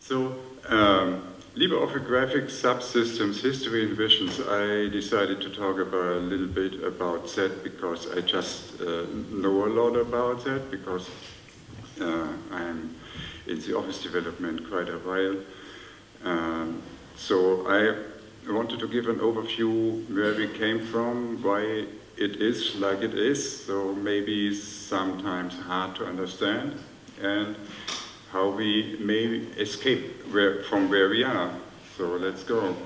So, um, LibreOffice Graphics Subsystems History and Visions, I decided to talk about a little bit about that because I just uh, know a lot about that because uh, I'm in the office development quite a while. Um, so I wanted to give an overview where we came from, why it is like it is, so maybe sometimes hard to understand, and how we may escape where, from where we are. So let's go.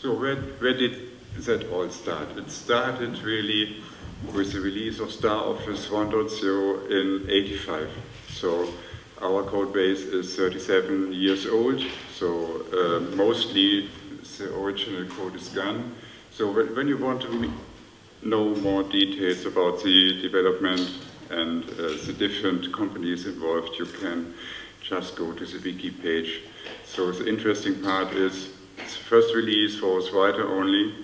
So where, where did that all start? It started really with the release of StarOffice 1.0 in 85. So our code base is 37 years old, so uh, mostly the original code is gone. So when you want to know more details about the development and uh, the different companies involved, you can just go to the wiki page. So the interesting part is the first release was writer only,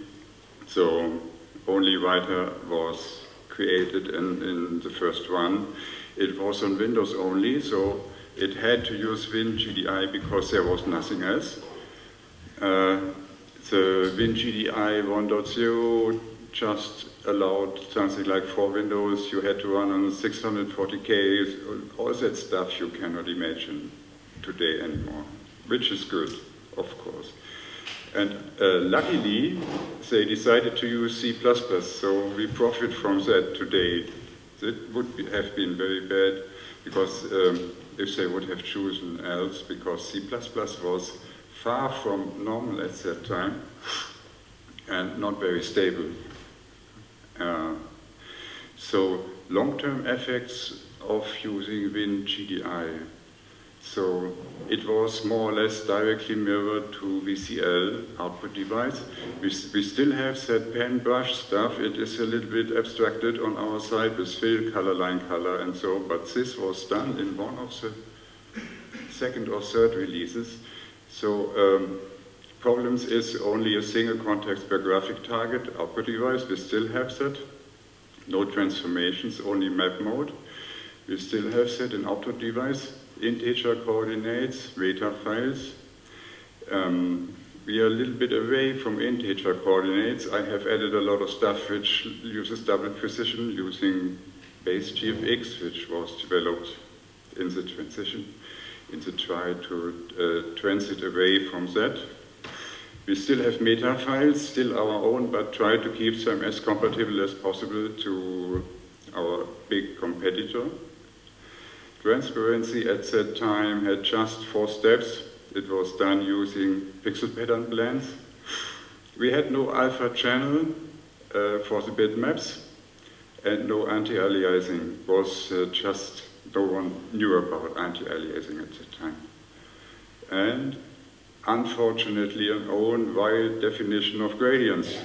so only writer was created in, in the first one. It was on Windows only, so it had to use WinGDI because there was nothing else. Uh, the WinGDI 1.0 just allowed something like four windows, you had to run on 640K, all that stuff you cannot imagine today anymore, which is good, of course. And uh, luckily, they decided to use C++, so we profit from that today. It would be, have been very bad, because um, if they would have chosen else, because C++ was far from normal at that time and not very stable. Uh, so long-term effects of using WinGDI. So it was more or less directly mirrored to VCL output device. We, we still have that pen brush stuff. It is a little bit abstracted on our side with fill, color, line, color, and so, but this was done in one of the second or third releases. So um, problems is only a single context per graphic target output device. We still have that. No transformations, only map mode. We still have that in output device. Integer coordinates, data files. Um, we are a little bit away from integer coordinates. I have added a lot of stuff which uses double precision using base GFX, which was developed in the transition, in the try to uh, transit away from that. We still have meta files, still our own, but try to keep them as compatible as possible to our big competitor. Transparency at that time had just four steps. It was done using pixel pattern blends. We had no alpha channel uh, for the bitmaps and no anti-aliasing. was uh, just no one knew about anti-aliasing at that time. And unfortunately an own wide definition of gradients,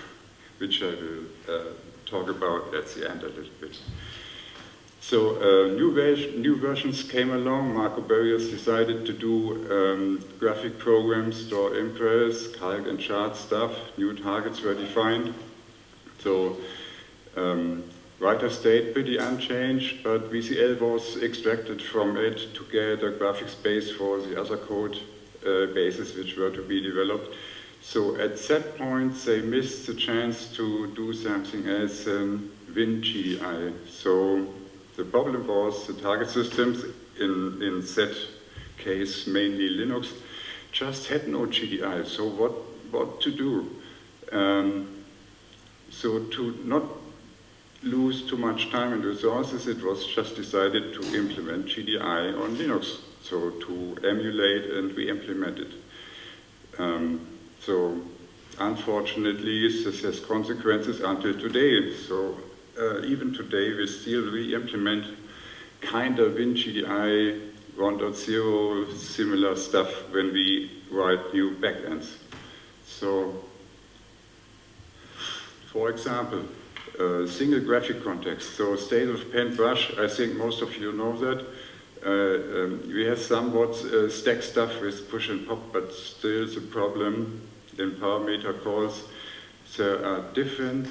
which I will uh, talk about at the end a little bit. So uh, new, new, versions came along. Marco Börries decided to do um, graphic programs, Star Impress, calc and chart stuff. New targets were defined. So um, writer stayed pretty unchanged, but VCL was extracted from it to get a graphic space for the other code bases which were to be developed. So at that point, they missed the chance to do something as um, WinGDI. So the problem was the target systems, in, in that case mainly Linux, just had no GDI. So what, what to do? Um, so to not lose too much time and resources, it was just decided to implement GDI on Linux so to emulate and we implement it. Um, so unfortunately, this has consequences until today. So uh, even today, we still re-implement kind of WinGDI 1.0 similar stuff when we write new backends. So, for example, uh, single graphic context. So state of pen brush, I think most of you know that. Uh, um, we have somewhat uh, stack stuff with push and pop, but still the problem in parameter calls, there are different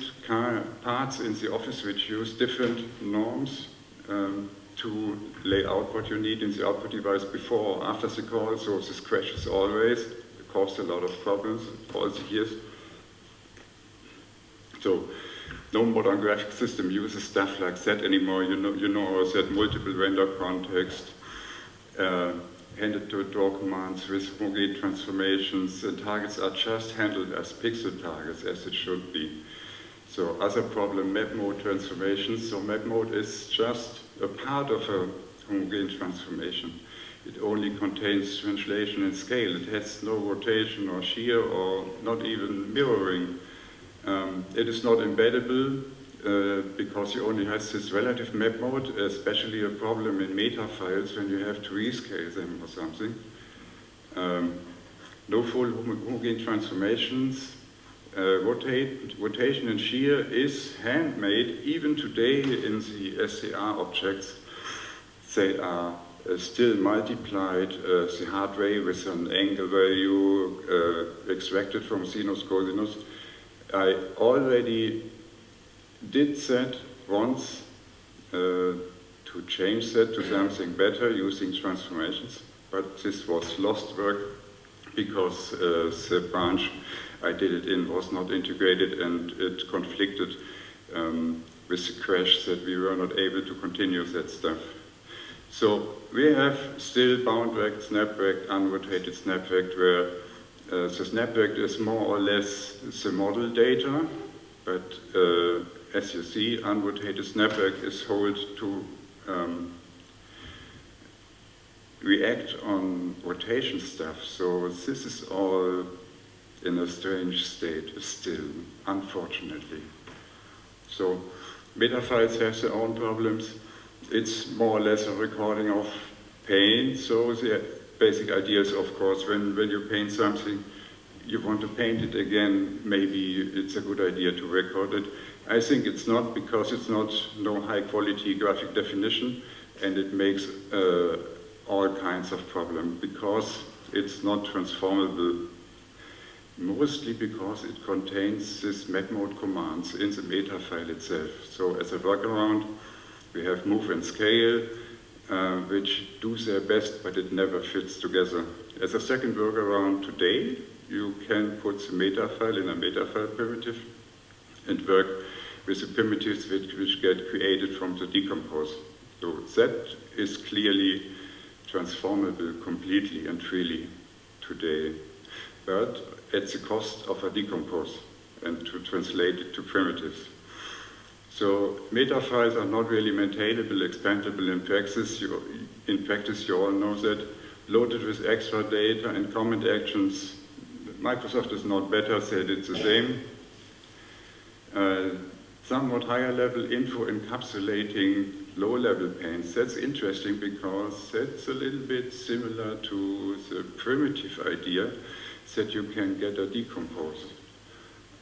parts in the office which use different norms um, to lay out what you need in the output device before or after the call, so this crashes always. It caused a lot of problems all the years. So no modern graphic system uses stuff like that anymore. You know, you know that multiple render context, uh, handed to draw commands with homogene transformations, and targets are just handled as pixel targets as it should be. So other problem, map mode transformations. So map mode is just a part of a homogene transformation. It only contains translation and scale. It has no rotation or shear or not even mirroring. Um, it is not embeddable uh, because you only have this relative map mode, especially a problem in meta files when you have to rescale them or something. Um, no full homogene transformations. Uh, rotate, rotation and shear is handmade even today in the SDR objects. They are uh, still multiplied uh, the hard way with an angle value uh, extracted from sinus cosinus. I already did that once uh, to change that to something better using transformations, but this was lost work because uh, the branch I did it in was not integrated and it conflicted um, with the crash that we were not able to continue that stuff. So we have still bound rect, snap rect, unrotated snap rect, where uh, the snap rect is more or less the model data, but uh, as you see, unrotated snap rect is held to um, react on rotation stuff. So this is all in a strange state still, unfortunately. So metafiles have their own problems. It's more or less a recording of pain, So the basic idea is, of course, when, when you paint something, you want to paint it again, maybe it's a good idea to record it. I think it's not because it's not no high quality graphic definition and it makes uh, all kinds of problems because it's not transformable mostly because it contains this map mode commands in the meta file itself. So as a workaround, we have move and scale, uh, which do their best, but it never fits together. As a second workaround today, you can put the meta file in a meta file primitive and work with the primitives which, which get created from the decompose. So that is clearly transformable completely and freely today. But at the cost of a decompose and to translate it to primitives. So meta files are not really maintainable, expandable in practice. You, in practice, you all know that. Loaded with extra data and comment actions. Microsoft is not better, said it's the same. Uh, somewhat higher level info encapsulating low level paints. That's interesting because that's a little bit similar to the primitive idea that you can get a decompose.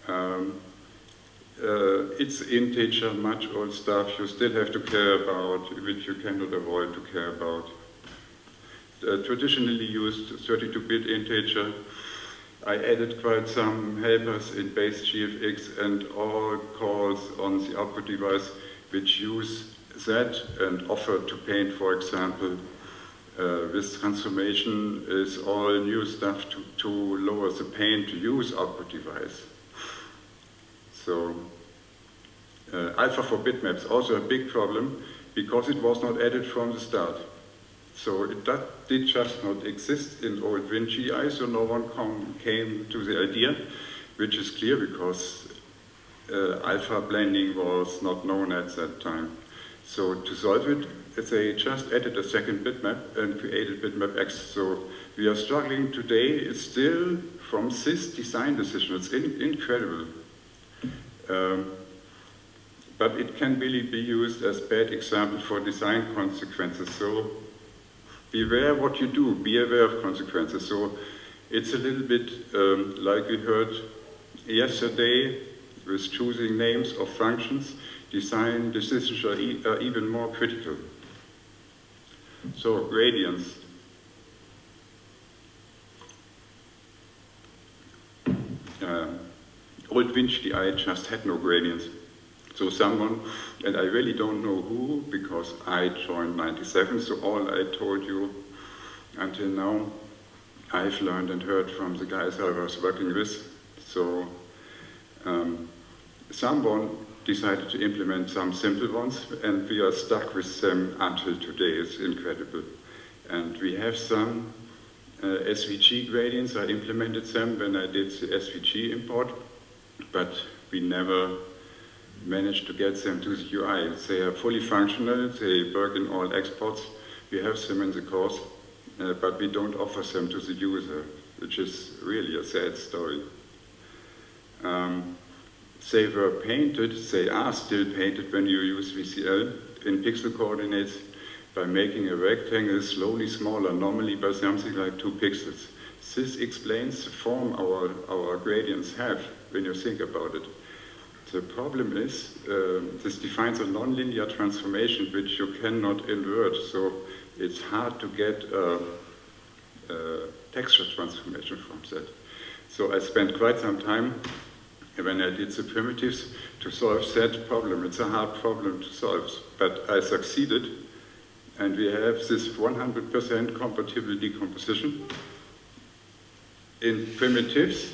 Um, uh, it's integer, much old stuff you still have to care about, which you cannot avoid to care about. Uh, traditionally used 32-bit integer. I added quite some helpers in base GFX and all calls on the output device which use that and offer to paint, for example, uh, this transformation is all new stuff to, to lower the pain to use output device. So uh, alpha for bitmaps, also a big problem because it was not added from the start. So it that did just not exist in old WinGDI, so no one came to the idea, which is clear because uh, alpha blending was not known at that time. So to solve it, they just added a second bitmap and created bitmap X. So we are struggling today it's still from this design decision. It's in, incredible. Um, but it can really be used as bad example for design consequences. So beware what you do, be aware of consequences. So it's a little bit um, like we heard yesterday with choosing names of functions, design decisions are, e are even more critical. So gradients. Uh, old WinGDI just had no gradients. So someone, and I really don't know who, because I joined 97, so all I told you until now, I've learned and heard from the guys I was working with. So um, someone decided to implement some simple ones, and we are stuck with them until today. It's incredible. And we have some uh, SVG gradients. I implemented them when I did the SVG import, but we never managed to get them to the UI. They are fully functional, they work in all exports. We have them in the course, uh, but we don't offer them to the user, which is really a sad story. Um, they were painted, they are still painted when you use VCL in pixel coordinates by making a rectangle slowly smaller, normally by something like two pixels. This explains the form our, our gradients have when you think about it. The problem is uh, this defines a nonlinear transformation which you cannot invert, so it's hard to get a, a texture transformation from that. So I spent quite some time when I did the primitives to solve that problem. It's a hard problem to solve, but I succeeded and we have this 100% compatible decomposition. In primitives,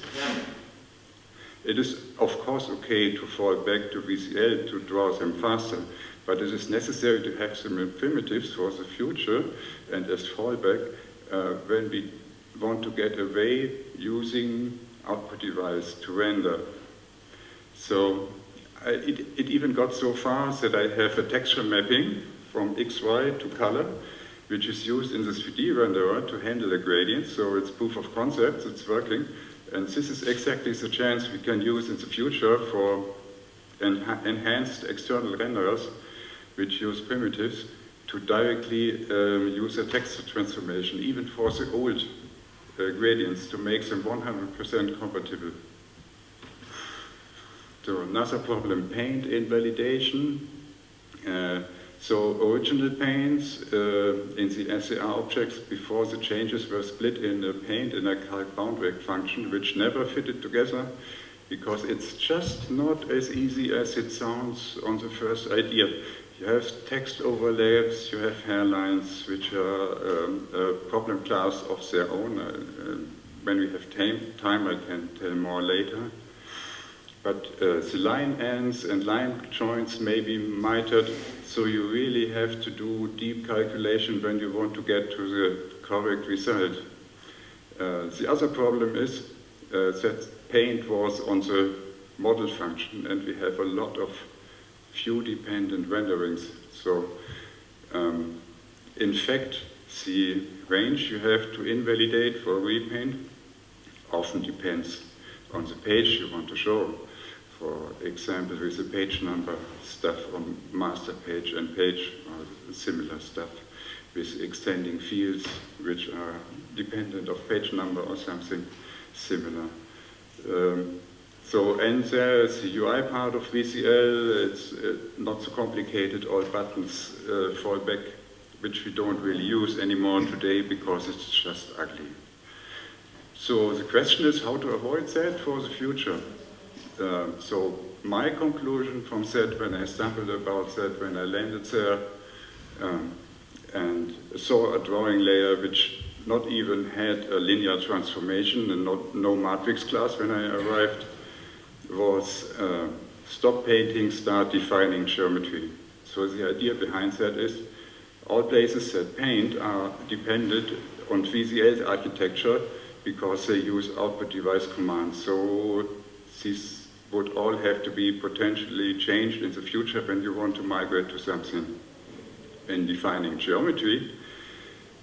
it is of course okay to fall back to VCL to draw them faster, but it is necessary to have some primitives for the future and as fallback uh, when we want to get away using output device to render. So I, it, it even got so far that I have a texture mapping from XY to color, which is used in the 3D renderer to handle the gradients. So it's proof of concept, it's working. And this is exactly the chance we can use in the future for enha enhanced external renderers, which use primitives to directly um, use a texture transformation, even for the old uh, gradients, to make them 100% compatible. So another problem, paint invalidation. Uh, so original paints uh, in the SDR objects before the changes were split in a paint and a calc boundary function, which never fitted together because it's just not as easy as it sounds on the first idea. You have text overlaps, you have hairlines, which are um, a problem class of their own. Uh, when we have time, I can tell more later. But uh, the line ends and line joints may be mitered, so you really have to do deep calculation when you want to get to the correct result. Uh, the other problem is uh, that paint was on the model function and we have a lot of view-dependent renderings. So um, in fact, the range you have to invalidate for repaint often depends on the page you want to show for example, with the page number stuff on master page and page or similar stuff with extending fields which are dependent of page number or something similar. Um, so, and there's the UI part of VCL, it's uh, not so complicated, all buttons uh, fall back, which we don't really use anymore today because it's just ugly. So the question is how to avoid that for the future. Uh, so my conclusion from that when I stumbled about that, when I landed there, um, and saw a drawing layer which not even had a linear transformation and not, no matrix class when I arrived, was uh, stop painting, start defining geometry. So the idea behind that is all places that paint are dependent on VCL architecture because they use output device commands. So these would all have to be potentially changed in the future when you want to migrate to something. In defining geometry,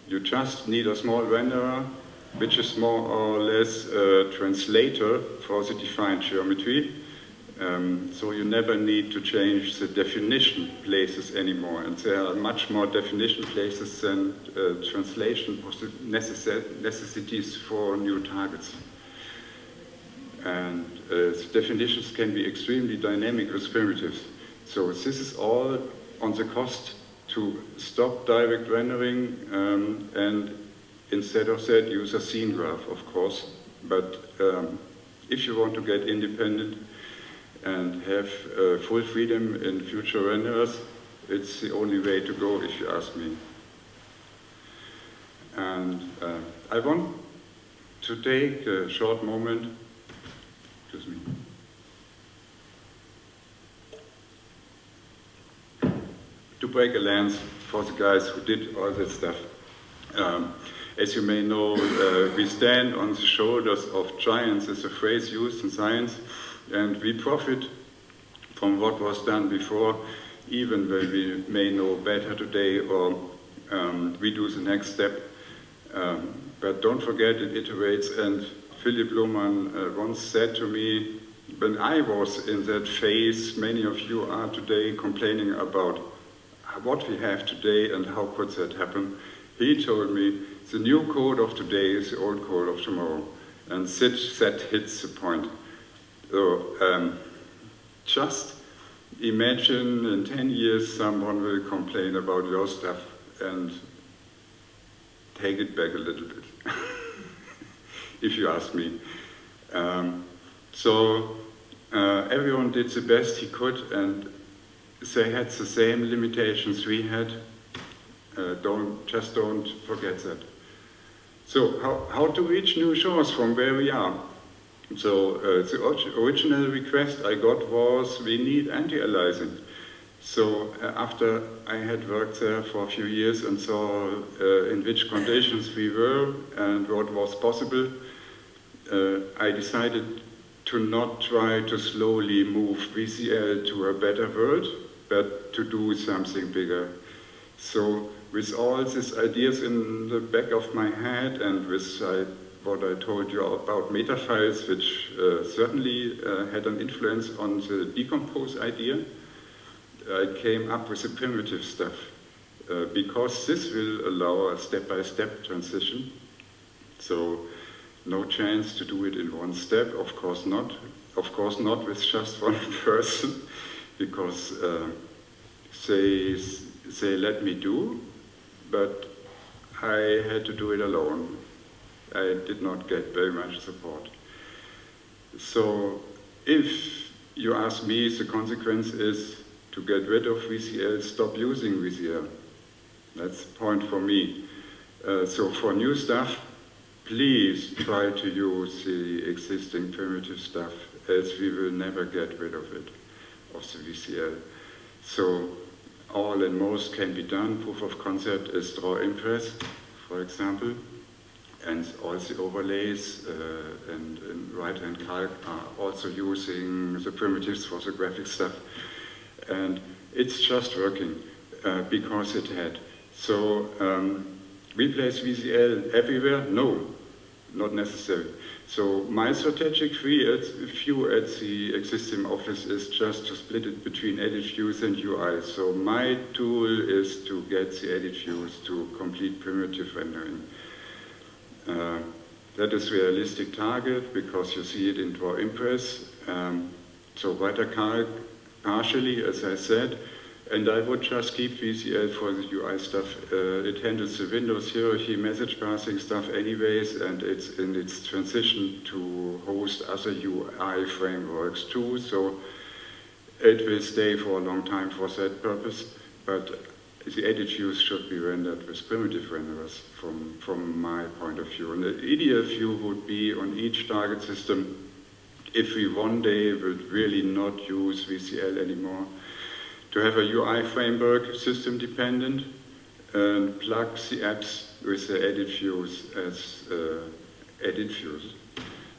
you just need a small renderer, which is more or less a translator for the defined geometry. Um, so you never need to change the definition places anymore. And there are much more definition places than uh, translation necessities for new targets. And uh, definitions can be extremely dynamic with primitives. So this is all on the cost to stop direct rendering um, and instead of that use a scene graph, of course. But um, if you want to get independent, and have uh, full freedom in future renderers, it's the only way to go if you ask me. And uh, I want to take a short moment, excuse me, to break a lance for the guys who did all that stuff. Um, as you may know, uh, we stand on the shoulders of giants is a phrase used in science, and we profit from what was done before, even when we may know better today or um, we do the next step. Um, but don't forget it iterates, and Philipp Lohmann uh, once said to me, when I was in that phase, many of you are today complaining about what we have today and how could that happen. He told me, the new code of today is the old code of tomorrow. And that hits the point. So um, just imagine in 10 years someone will complain about your stuff and take it back a little bit, if you ask me. Um, so uh, everyone did the best he could and they had the same limitations we had. Uh, don't, just don't forget that. So how, how to reach new shores from where we are? So uh, the original request I got was we need anti-aliasing. So uh, after I had worked there for a few years and saw uh, in which conditions we were and what was possible, I decided to not try to slowly move VCL to a better world, but to do something bigger. So with all these ideas in the back of my head and with uh, what I told you about metafiles, which uh, certainly uh, had an influence on the decompose idea, I came up with the primitive stuff. Uh, because this will allow a step-by-step -step transition. So no chance to do it in one step, of course not. Of course not with just one person, because uh, they, say let me do, but I had to do it alone. I did not get very much support. So if you ask me, the consequence is to get rid of VCL, stop using VCL. That's the point for me. Uh, so for new stuff, please try to use the existing primitive stuff as we will never get rid of it, of the VCL. So all and most can be done. Proof of concept is draw impress, for example, and all the overlays uh, and, and right-hand calc are also using the primitives for the graphic stuff. And it's just working uh, because it had. So um, replace VCL everywhere? No, not necessary. So my strategic view at the existing office is just to split it between edit views and UI. So my tool is to get the edit views to complete primitive rendering. Uh, that is realistic target because you see it in Draw Impress. Um, so calc partially, as I said, and I would just keep VCL for the UI stuff. Uh, it handles the Windows hierarchy message passing stuff anyways, and it's in its transition to host other UI frameworks too, so it will stay for a long time for that purpose, but the edit views should be rendered with primitive renderers from, from my point of view. And the ideal view would be on each target system, if we one day would really not use VCL anymore, to have a UI framework system dependent and plug the apps with the edit views as uh, edit views.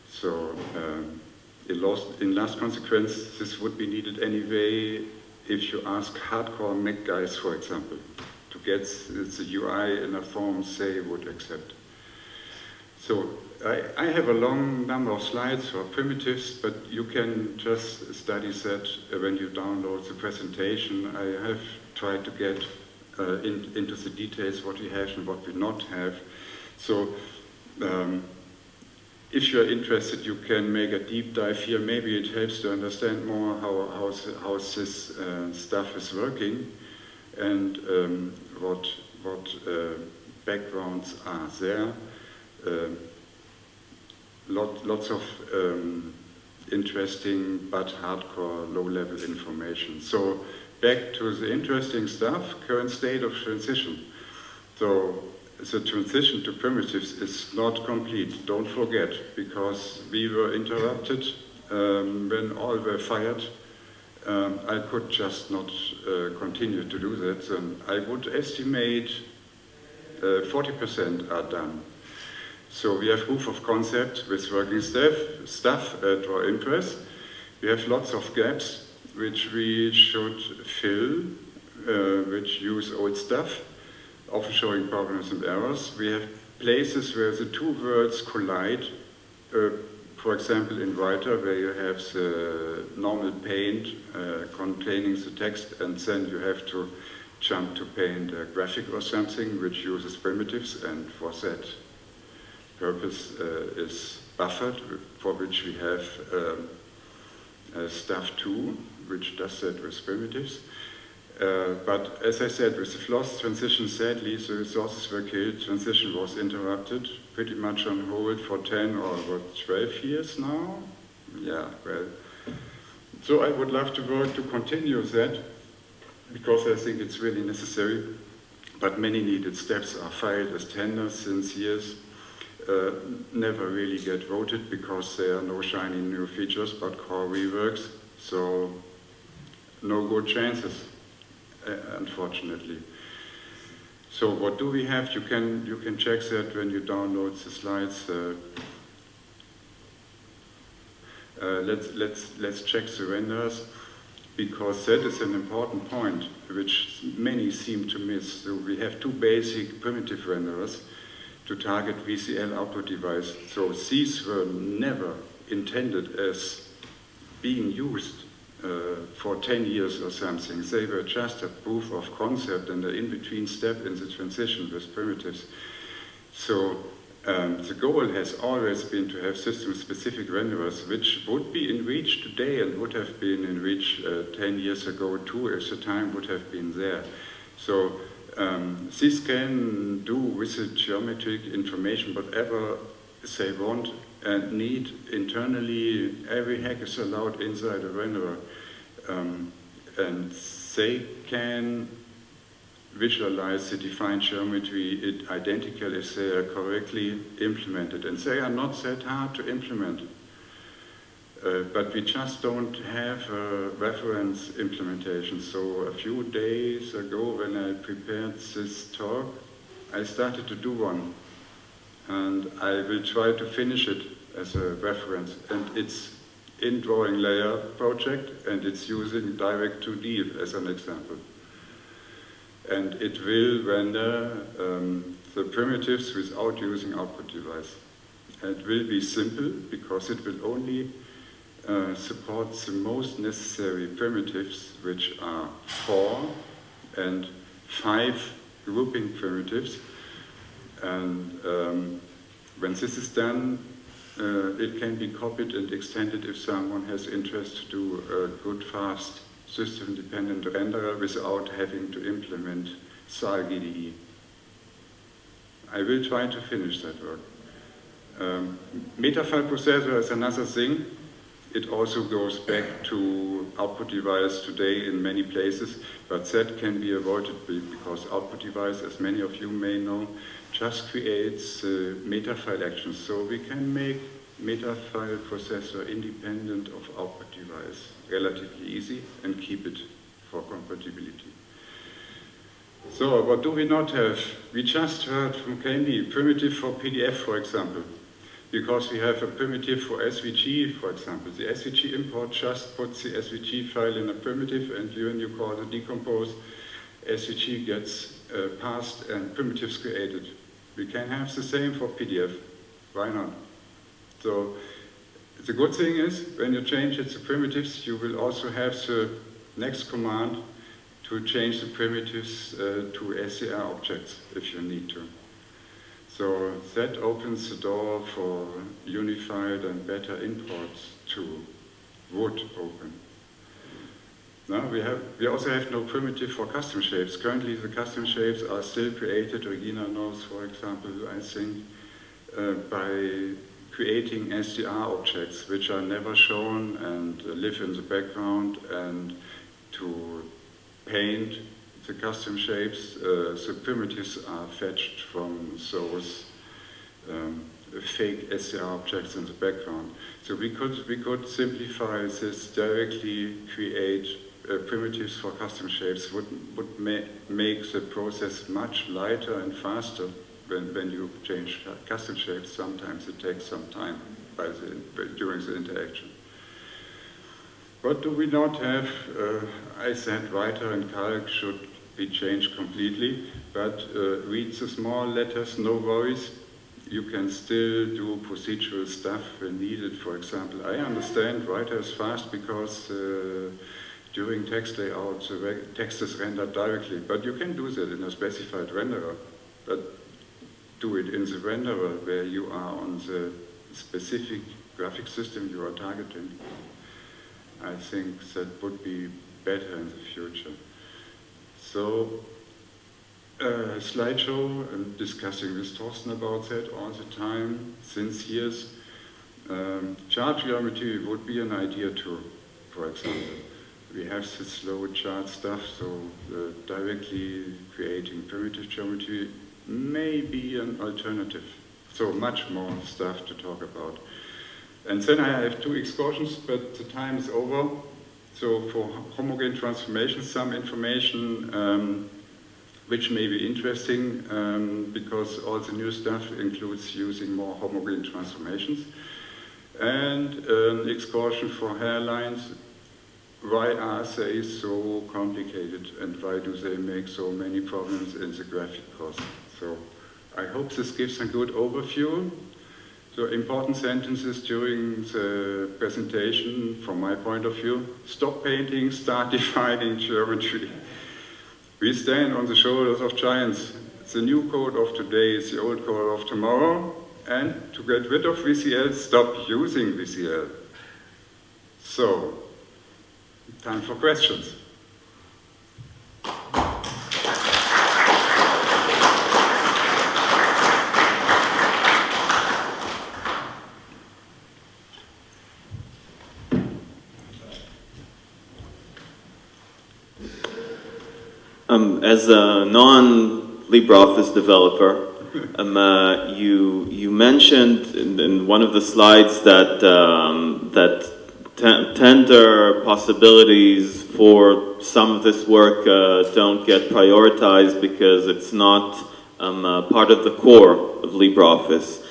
So um, in, last, in last consequence, this would be needed anyway if you ask hardcore Mac guys, for example, to get the UI in a form they would accept. So I, I, have a long number of slides for primitives, but you can just study that when you download the presentation. I have tried to get uh, in, into the details what we have and what we not have. So um, if you're interested, you can make a deep dive here. Maybe it helps to understand more how, how, how this uh, stuff is working and um, what, what uh, backgrounds are there. Um, lot, lots of um, interesting but hardcore low-level information. So back to the interesting stuff, current state of transition. So the transition to primitives is not complete, don't forget, because we were interrupted um, when all were fired. Um, I could just not uh, continue to do that, and I would estimate 40% uh, are done. So we have proof of concept with working staff, stuff at our Impress. We have lots of gaps which we should fill, uh, which use old stuff, often showing problems and errors. We have places where the two words collide, uh, for example in writer where you have the normal paint uh, containing the text and then you have to jump to paint a graphic or something which uses primitives and for that purpose uh, is buffered, for which we have um, stuff too, which does that with primitives. Uh, but as I said, with the FLOSS transition, sadly, the resources were killed, transition was interrupted, pretty much on hold for 10 or what, 12 years now? Yeah, well. So I would love to work to continue that, because I think it's really necessary. But many needed steps are filed as tenders since years uh, never really get voted because there are no shiny new features but core reworks, so no good chances, uh, unfortunately. So what do we have? You can, you can check that when you download the slides. Uh, uh, let's, let's, let's check the renders because that is an important point which many seem to miss. So we have two basic primitive renderers to target VCL output device. So these were never intended as being used uh, for 10 years or something. They were just a proof of concept and an in-between step in the transition with primitives. So um, the goal has always been to have system-specific renderers, which would be in reach today and would have been in reach uh, 10 years ago too, if the time would have been there. So um, this can do with the geometric information whatever they want and need internally. Every hack is allowed inside a renderer. Um, and they can visualize the defined geometry identical if they are correctly implemented. And they are not that hard to implement. Uh, but we just don't have a reference implementation. So a few days ago when I prepared this talk, I started to do one. And I will try to finish it as a reference. And it's in drawing layer project and it's using direct 2D as an example. And it will render um, the primitives without using output device. And it will be simple because it will only uh, supports the most necessary primitives, which are four and five grouping primitives. And um, when this is done, uh, it can be copied and extended if someone has interest to do a good, fast, system-dependent renderer without having to implement SAL-GDI. I will try to finish that work. Um, metafile processor is another thing. It also goes back to output device today in many places, but that can be avoided because output device, as many of you may know, just creates uh, metafile actions. So we can make metafile processor independent of output device relatively easy and keep it for compatibility. So what do we not have? We just heard from Candy, primitive for PDF, for example because we have a primitive for SVG, for example. The SVG import just puts the SVG file in a primitive and when you call the decompose, SVG gets uh, passed and primitives created. We can have the same for PDF. Why not? So the good thing is, when you change it to primitives, you will also have the next command to change the primitives uh, to SDR objects if you need to. So that opens the door for unified and better imports to would open. Now we have we also have no primitive for custom shapes. Currently the custom shapes are still created, Regina knows for example, I think, uh, by creating SDR objects which are never shown and live in the background and to paint the custom shapes, uh, the primitives are fetched from those um, fake SDR objects in the background. So we could, we could simplify this directly, create uh, primitives for custom shapes would, would ma make the process much lighter and faster when, when you change custom shapes. Sometimes it takes some time the, during the interaction. What do we not have? Uh, I said writer and calc should be changed completely, but uh, read the small letters, no worries. You can still do procedural stuff when needed. For example, I understand writers fast because uh, during text layout the text is rendered directly, but you can do that in a specified renderer. But do it in the renderer where you are on the specific graphic system you are targeting. I think that would be better in the future. So, uh, slideshow, I'm discussing with Thorsten about that all the time, since years. Um, chart geometry would be an idea too, for example. We have this slow chart stuff, so uh, directly creating primitive geometry may be an alternative. So much more stuff to talk about. And then I have two excursions, but the time is over. So for homogene transformations, some information um, which may be interesting um, because all the new stuff includes using more homogene transformations. And an excursion for hairlines, why are they so complicated and why do they make so many problems in the graphic process? So I hope this gives a good overview. So important sentences during the presentation, from my point of view, stop painting, start defining geometry. We stand on the shoulders of giants. The new code of today is the old code of tomorrow, and to get rid of VCL, stop using VCL. So, time for questions. Um, as a non-LibreOffice developer, um, uh, you you mentioned in, in, one of the slides that um, that tender possibilities for some of this work uh, don't get prioritized because it's not um, uh, part of the core of LibreOffice.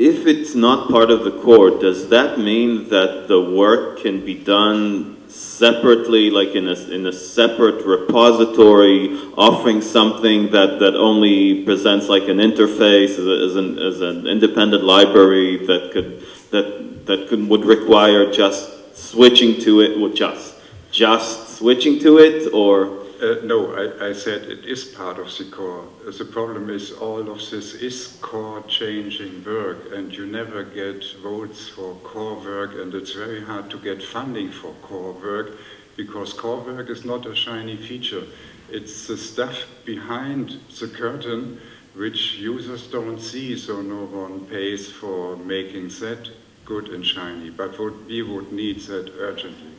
If it's not part of the core, does that mean that the work can be done separately, like in a, in a separate repository, offering something that, that only presents like an interface as, a, as, an, as an independent library that could, that, that could, would require just switching to it, would just, just switching to it, or uh, no, I, I, said it is part of the core. The problem is all of this is core changing work and you never get votes for core work and it's very hard to get funding for core work because core work is not a shiny feature. It's the stuff behind the curtain which users don't see so no one pays for making that good and shiny. But what we would need that urgently.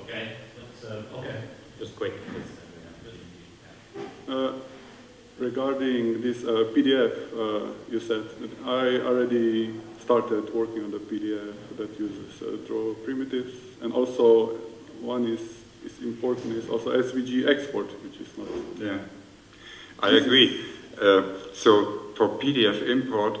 Okay. Uh, okay, just quick. Uh, regarding this uh, PDF, uh, you said I already started working on the PDF that uses uh, draw primitives, and also one is, is important is also SVG export, which is not. Yeah, I agree. Uh, so for PDF import,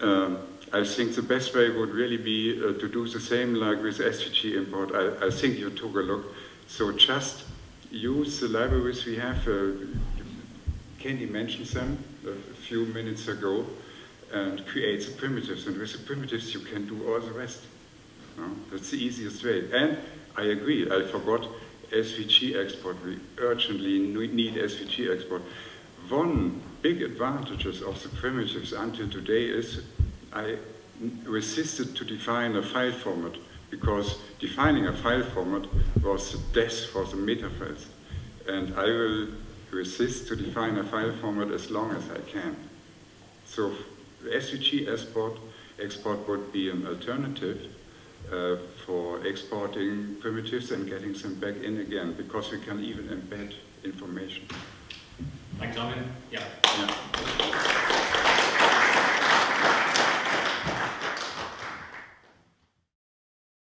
um, I think the best way would really be to do the same like with SVG import. I, I think you took a look so just use the libraries we have. Uh, Candy mentioned them a few minutes ago and create the primitives. And with the primitives, you can do all the rest. No? That's the easiest way. And I agree, I forgot SVG export. We urgently need SVG export. One big advantages of the primitives until today is I resisted to define a file format because defining a file format was the death for the metafiles. And I will resist to define a file format as long as I can. So SVG export, export would be an alternative uh, for exporting primitives and getting them back in again, because we can even embed information. Thanks, Armin. Yeah. Yeah.